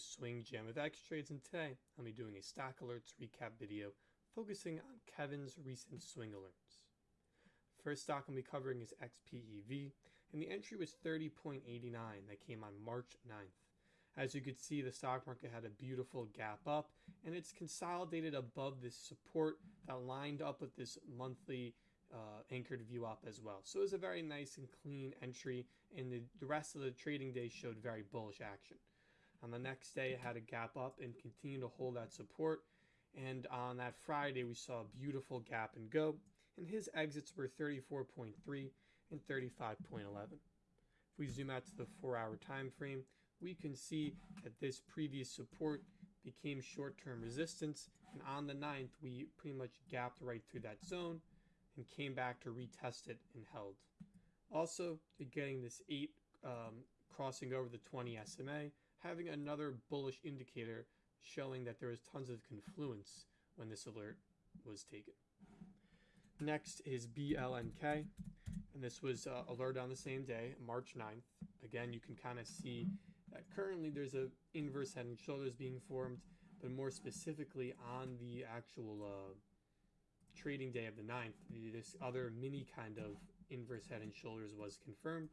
is Swing Jam of X Trades, and today I'll be doing a stock alerts recap video focusing on Kevin's recent swing alerts. First stock I'll be covering is XPEV, and the entry was 30.89 that came on March 9th. As you could see, the stock market had a beautiful gap up, and it's consolidated above this support that lined up with this monthly uh, anchored up as well. So it was a very nice and clean entry, and the, the rest of the trading day showed very bullish action. On the next day, it had a gap up and continued to hold that support. And on that Friday, we saw a beautiful gap and go, and his exits were 34.3 and 35.11. If we zoom out to the four hour time frame, we can see that this previous support became short-term resistance and on the 9th we pretty much gapped right through that zone and came back to retest it and held. Also, getting this 8 um, crossing over the 20 SMA, having another bullish indicator showing that there was tons of confluence when this alert was taken. Next is BLNK, and this was uh, alerted on the same day, March 9th. Again, you can kind of see that currently there's a inverse head and shoulders being formed, but more specifically on the actual uh, trading day of the 9th, this other mini kind of inverse head and shoulders was confirmed,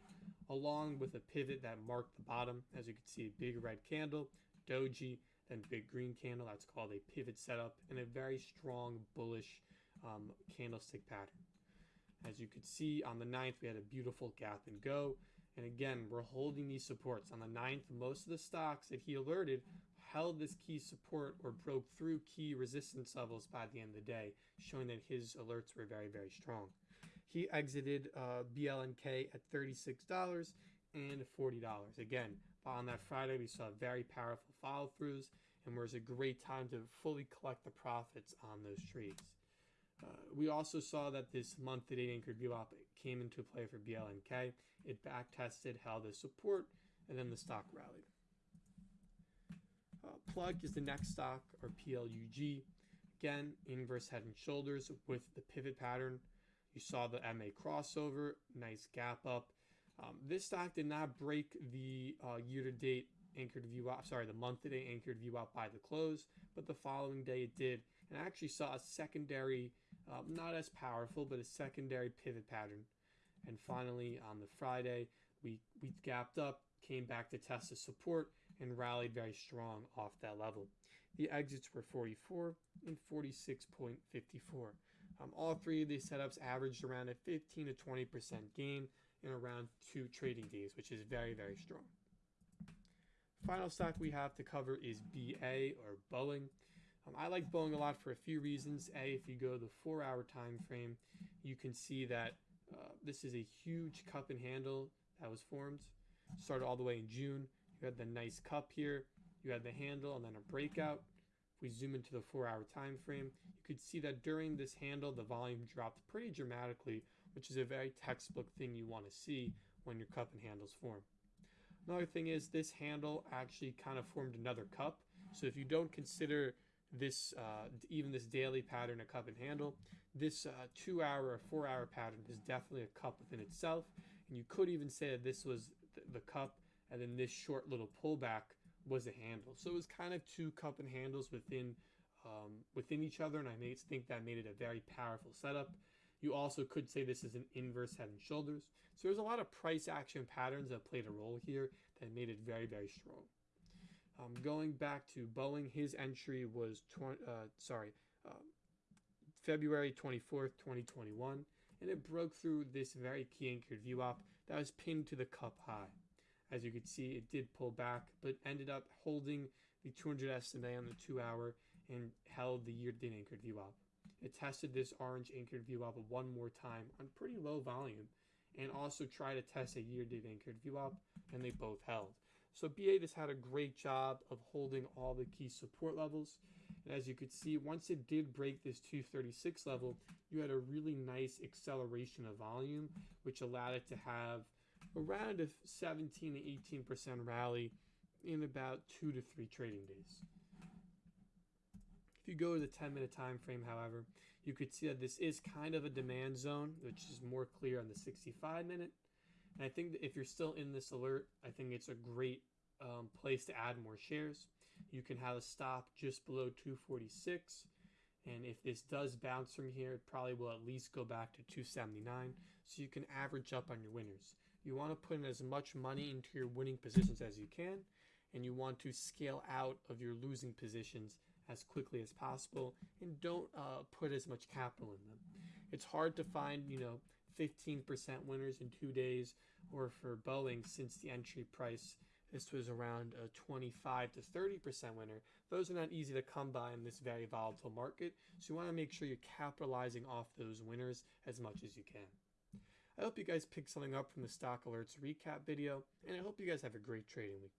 along with a pivot that marked the bottom. As you can see, a big red candle, doji, then big green candle. That's called a pivot setup, and a very strong bullish um, candlestick pattern. As you could see on the 9th, we had a beautiful gap and go. And again, we're holding these supports. On the 9th, most of the stocks that he alerted held this key support or broke through key resistance levels by the end of the day, showing that his alerts were very, very strong. He exited uh, BLNK at $36 and $40. Again, on that Friday, we saw very powerful follow throughs, and was a great time to fully collect the profits on those trades. Uh, we also saw that this month to date anchored VWAP came into play for BLNK. It back tested, held the support, and then the stock rallied. Uh, plug is the next stock, or PLUG. Again, inverse head and shoulders with the pivot pattern. You saw the MA crossover, nice gap up. Um, this stock did not break the uh, year-to-date anchored VWAP, sorry, the month-to-date anchored VWAP by the close, but the following day it did, and I actually saw a secondary um, not as powerful, but a secondary pivot pattern. And finally, on the Friday, we, we gapped up, came back to test the support, and rallied very strong off that level. The exits were 44 and 46.54. Um, all three of these setups averaged around a 15 to 20% gain in around two trading days, which is very, very strong. Final stock we have to cover is BA or Boeing. Um, I like Boeing a lot for a few reasons. A, if you go the four hour time frame, you can see that uh, this is a huge cup and handle that was formed. Started all the way in June. You had the nice cup here. You had the handle and then a breakout. If we zoom into the four hour time frame, could see that during this handle, the volume dropped pretty dramatically, which is a very textbook thing you want to see when your cup and handles form. Another thing is this handle actually kind of formed another cup. So if you don't consider this uh, even this daily pattern a cup and handle this uh, two hour or four hour pattern is definitely a cup within itself and you could even say that this was the cup and then this short little pullback was a handle so it was kind of two cup and handles within um, within each other and I think that made it a very powerful setup. You also could say this is an inverse head and shoulders. So there's a lot of price action patterns that played a role here that made it very very strong. Um, going back to Boeing, his entry was 20, uh, sorry, uh, February 24th, 2021, and it broke through this very key anchored VWAP that was pinned to the cup high. As you can see, it did pull back, but ended up holding the 200 SMA on the two hour and held the year-to-date anchored VWAP. It tested this orange anchored VWAP one more time on pretty low volume and also tried to test a year-to-date anchored VWAP and they both held. So BA just had a great job of holding all the key support levels. And as you could see, once it did break this 236 level, you had a really nice acceleration of volume, which allowed it to have around a 17 to 18% rally in about two to three trading days. If you go to the 10 minute time frame, however, you could see that this is kind of a demand zone, which is more clear on the 65 minute. And I think that if you're still in this alert, I think it's a great um, place to add more shares. you can have a stop just below 246. And if this does bounce from here, it probably will at least go back to 279. So you can average up on your winners. You want to put in as much money into your winning positions as you can. And you want to scale out of your losing positions as quickly as possible. And don't uh, put as much capital in them. It's hard to find, you know, 15% winners in two days, or for Boeing, since the entry price, this was around a 25 to 30% winner. Those are not easy to come by in this very volatile market, so you want to make sure you're capitalizing off those winners as much as you can. I hope you guys picked something up from the Stock Alerts recap video, and I hope you guys have a great trading week.